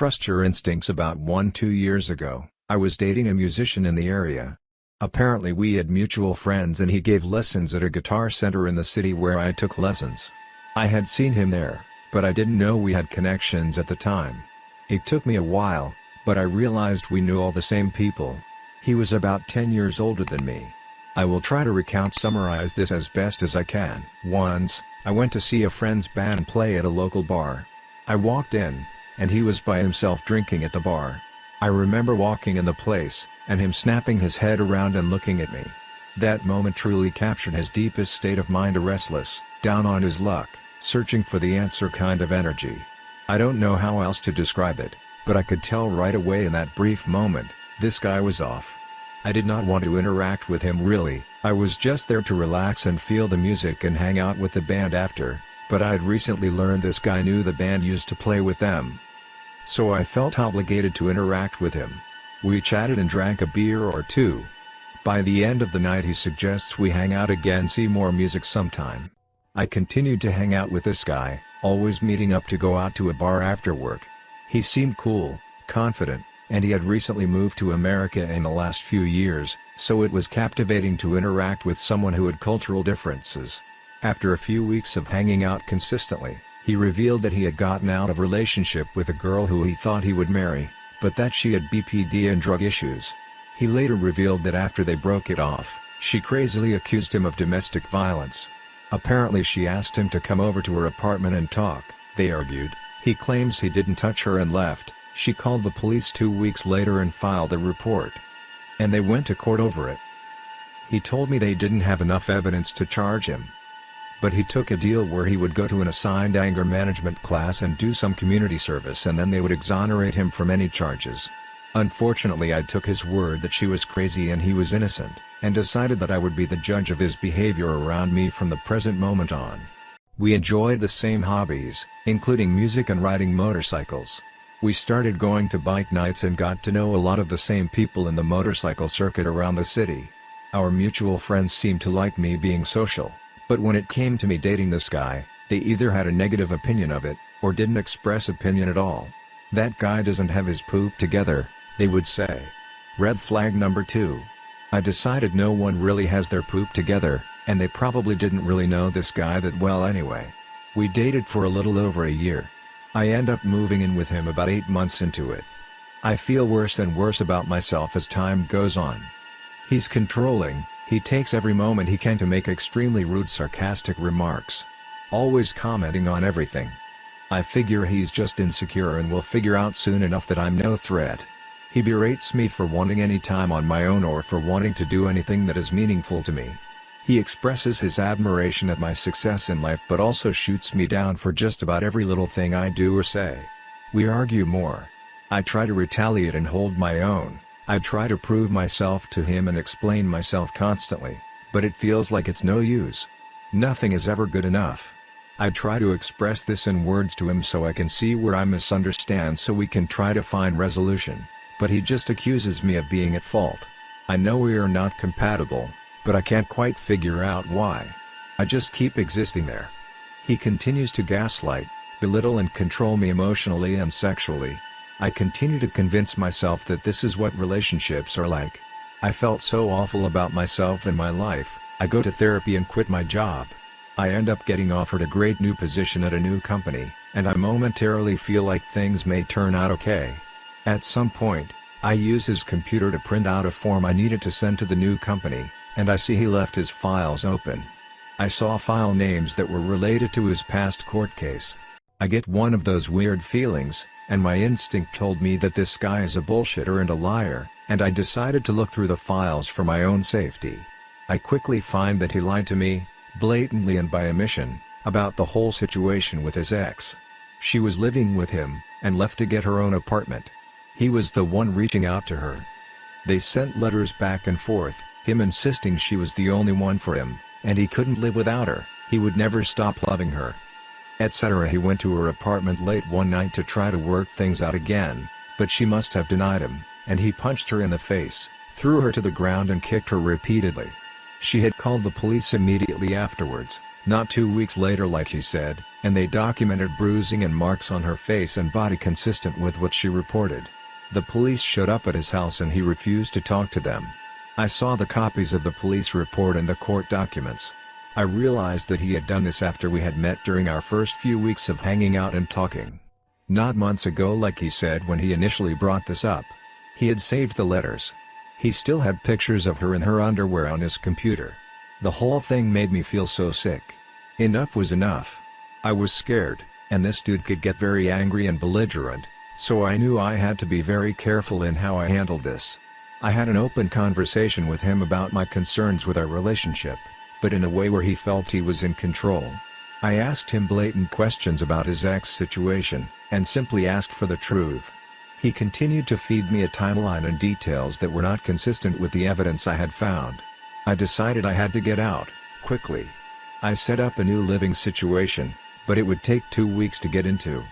trust your instincts about one two years ago, I was dating a musician in the area. Apparently we had mutual friends and he gave lessons at a guitar center in the city where I took lessons. I had seen him there, but I didn't know we had connections at the time. It took me a while, but I realized we knew all the same people. He was about 10 years older than me. I will try to recount summarize this as best as I can. Once, I went to see a friend's band play at a local bar. I walked in, and he was by himself drinking at the bar. I remember walking in the place, and him snapping his head around and looking at me. That moment truly captured his deepest state of mind a restless, down on his luck, searching for the answer kind of energy. I don't know how else to describe it, but I could tell right away in that brief moment, this guy was off. I did not want to interact with him really, I was just there to relax and feel the music and hang out with the band after, but I had recently learned this guy knew the band used to play with them, so I felt obligated to interact with him. We chatted and drank a beer or two. By the end of the night he suggests we hang out again see more music sometime. I continued to hang out with this guy, always meeting up to go out to a bar after work. He seemed cool, confident, and he had recently moved to America in the last few years, so it was captivating to interact with someone who had cultural differences. After a few weeks of hanging out consistently, he revealed that he had gotten out of relationship with a girl who he thought he would marry, but that she had BPD and drug issues. He later revealed that after they broke it off, she crazily accused him of domestic violence. Apparently she asked him to come over to her apartment and talk, they argued, he claims he didn't touch her and left, she called the police two weeks later and filed a report. And they went to court over it. He told me they didn't have enough evidence to charge him, but he took a deal where he would go to an assigned anger management class and do some community service and then they would exonerate him from any charges. Unfortunately I took his word that she was crazy and he was innocent, and decided that I would be the judge of his behavior around me from the present moment on. We enjoyed the same hobbies, including music and riding motorcycles. We started going to bike nights and got to know a lot of the same people in the motorcycle circuit around the city. Our mutual friends seemed to like me being social, but when it came to me dating this guy, they either had a negative opinion of it, or didn't express opinion at all. That guy doesn't have his poop together, they would say. Red flag number 2. I decided no one really has their poop together, and they probably didn't really know this guy that well anyway. We dated for a little over a year. I end up moving in with him about 8 months into it. I feel worse and worse about myself as time goes on. He's controlling, he takes every moment he can to make extremely rude sarcastic remarks. Always commenting on everything. I figure he's just insecure and will figure out soon enough that I'm no threat. He berates me for wanting any time on my own or for wanting to do anything that is meaningful to me. He expresses his admiration at my success in life but also shoots me down for just about every little thing I do or say. We argue more. I try to retaliate and hold my own. I try to prove myself to him and explain myself constantly, but it feels like it's no use. Nothing is ever good enough. I try to express this in words to him so I can see where I misunderstand so we can try to find resolution, but he just accuses me of being at fault. I know we are not compatible, but I can't quite figure out why. I just keep existing there. He continues to gaslight, belittle and control me emotionally and sexually, I continue to convince myself that this is what relationships are like. I felt so awful about myself and my life, I go to therapy and quit my job. I end up getting offered a great new position at a new company, and I momentarily feel like things may turn out okay. At some point, I use his computer to print out a form I needed to send to the new company, and I see he left his files open. I saw file names that were related to his past court case. I get one of those weird feelings, and my instinct told me that this guy is a bullshitter and a liar, and I decided to look through the files for my own safety. I quickly find that he lied to me, blatantly and by omission, about the whole situation with his ex. She was living with him, and left to get her own apartment. He was the one reaching out to her. They sent letters back and forth, him insisting she was the only one for him, and he couldn't live without her, he would never stop loving her etc. He went to her apartment late one night to try to work things out again, but she must have denied him, and he punched her in the face, threw her to the ground and kicked her repeatedly. She had called the police immediately afterwards, Not two weeks later like he said, and they documented bruising and marks on her face and body consistent with what she reported. The police showed up at his house and he refused to talk to them. I saw the copies of the police report and the court documents. I realized that he had done this after we had met during our first few weeks of hanging out and talking. Not months ago like he said when he initially brought this up. He had saved the letters. He still had pictures of her in her underwear on his computer. The whole thing made me feel so sick. Enough was enough. I was scared, and this dude could get very angry and belligerent, so I knew I had to be very careful in how I handled this. I had an open conversation with him about my concerns with our relationship, but in a way where he felt he was in control. I asked him blatant questions about his ex situation, and simply asked for the truth. He continued to feed me a timeline and details that were not consistent with the evidence I had found. I decided I had to get out, quickly. I set up a new living situation, but it would take two weeks to get into.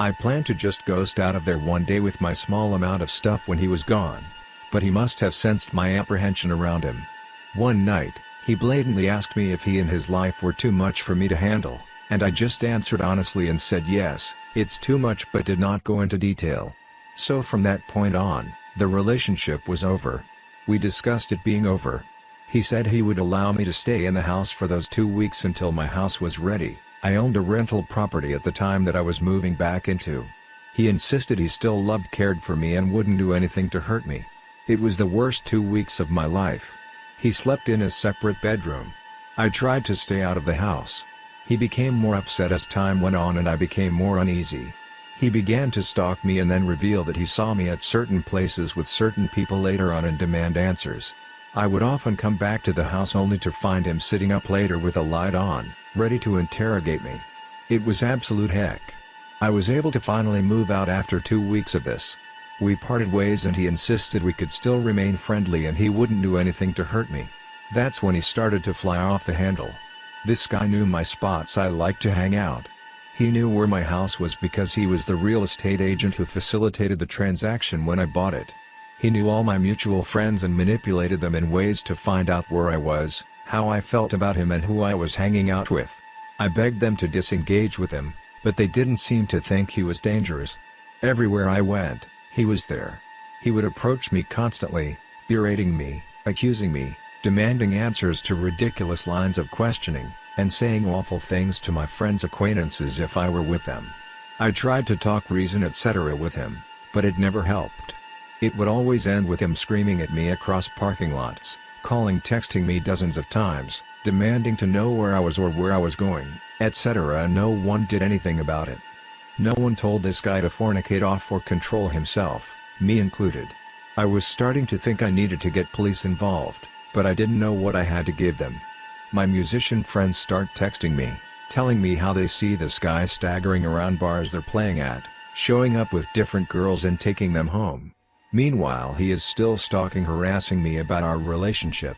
I planned to just ghost out of there one day with my small amount of stuff when he was gone. But he must have sensed my apprehension around him. One night, he blatantly asked me if he and his life were too much for me to handle, and I just answered honestly and said yes, it's too much but did not go into detail. So from that point on, the relationship was over. We discussed it being over, he said he would allow me to stay in the house for those two weeks until my house was ready. I owned a rental property at the time that I was moving back into. He insisted he still loved cared for me and wouldn't do anything to hurt me. It was the worst two weeks of my life. He slept in a separate bedroom. I tried to stay out of the house. He became more upset as time went on and I became more uneasy. He began to stalk me and then reveal that he saw me at certain places with certain people later on and demand answers. I would often come back to the house only to find him sitting up later with a light on, ready to interrogate me. It was absolute heck. I was able to finally move out after two weeks of this. We parted ways and he insisted we could still remain friendly and he wouldn't do anything to hurt me. That's when he started to fly off the handle. This guy knew my spots I liked to hang out. He knew where my house was because he was the real estate agent who facilitated the transaction when I bought it. He knew all my mutual friends and manipulated them in ways to find out where I was, how I felt about him and who I was hanging out with. I begged them to disengage with him, but they didn't seem to think he was dangerous. Everywhere I went, he was there. He would approach me constantly, berating me, accusing me, demanding answers to ridiculous lines of questioning, and saying awful things to my friends' acquaintances if I were with them. I tried to talk reason etc. with him, but it never helped. It would always end with him screaming at me across parking lots, calling texting me dozens of times, demanding to know where I was or where I was going, etc. and no one did anything about it. No one told this guy to fornicate off or control himself, me included. I was starting to think I needed to get police involved, but I didn't know what I had to give them. My musician friends start texting me, telling me how they see this guy staggering around bars they're playing at, showing up with different girls and taking them home. Meanwhile he is still stalking harassing me about our relationship.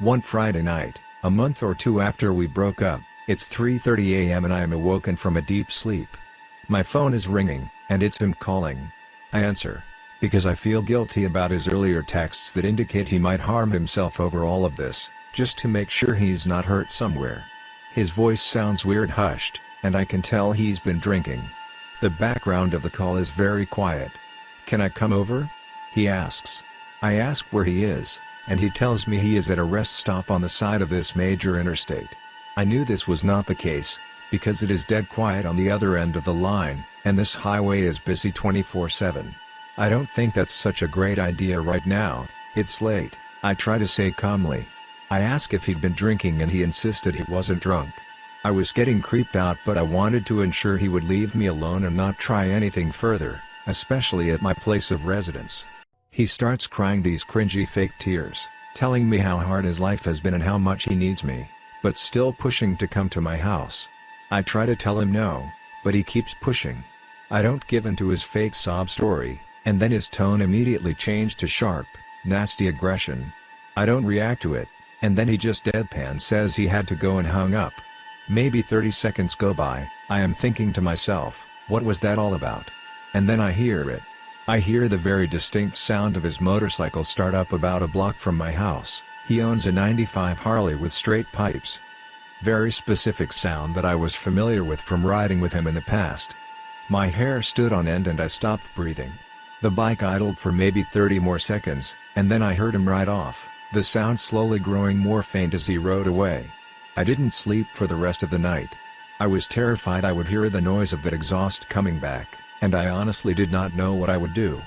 One Friday night, a month or two after we broke up, it's 3.30 am and I am awoken from a deep sleep. My phone is ringing, and it's him calling. I answer. Because I feel guilty about his earlier texts that indicate he might harm himself over all of this, just to make sure he's not hurt somewhere. His voice sounds weird hushed, and I can tell he's been drinking. The background of the call is very quiet. Can I come over? He asks. I ask where he is, and he tells me he is at a rest stop on the side of this major interstate. I knew this was not the case, because it is dead quiet on the other end of the line, and this highway is busy 24-7. I don't think that's such a great idea right now, it's late, I try to say calmly. I ask if he'd been drinking and he insisted he wasn't drunk. I was getting creeped out but I wanted to ensure he would leave me alone and not try anything further, especially at my place of residence. He starts crying these cringy fake tears, telling me how hard his life has been and how much he needs me, but still pushing to come to my house. I try to tell him no, but he keeps pushing. I don't give in to his fake sob story, and then his tone immediately changed to sharp, nasty aggression. I don't react to it, and then he just deadpan says he had to go and hung up. Maybe 30 seconds go by, I am thinking to myself, what was that all about? And then I hear it. I hear the very distinct sound of his motorcycle start up about a block from my house, he owns a 95 Harley with straight pipes. Very specific sound that I was familiar with from riding with him in the past. My hair stood on end and I stopped breathing. The bike idled for maybe 30 more seconds, and then I heard him ride off, the sound slowly growing more faint as he rode away. I didn't sleep for the rest of the night. I was terrified I would hear the noise of that exhaust coming back, and I honestly did not know what I would do.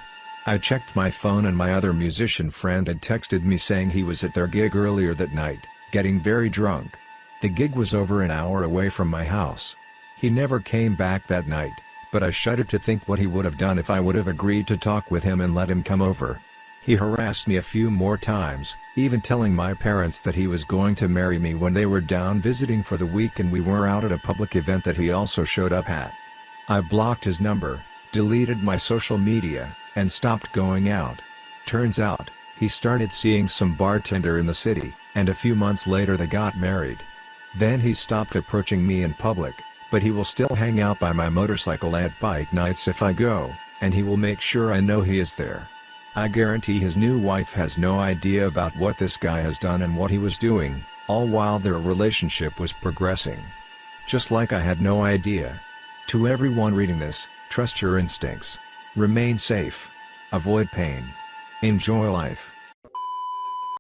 I checked my phone and my other musician friend had texted me saying he was at their gig earlier that night, getting very drunk. The gig was over an hour away from my house. He never came back that night, but I shuddered to think what he would have done if I would have agreed to talk with him and let him come over. He harassed me a few more times, even telling my parents that he was going to marry me when they were down visiting for the week and we were out at a public event that he also showed up at. I blocked his number, deleted my social media, and stopped going out. Turns out, he started seeing some bartender in the city, and a few months later they got married. Then he stopped approaching me in public, but he will still hang out by my motorcycle at bike nights if I go, and he will make sure I know he is there. I guarantee his new wife has no idea about what this guy has done and what he was doing, all while their relationship was progressing. Just like I had no idea. To everyone reading this, trust your instincts. Remain safe. Avoid pain. Enjoy life.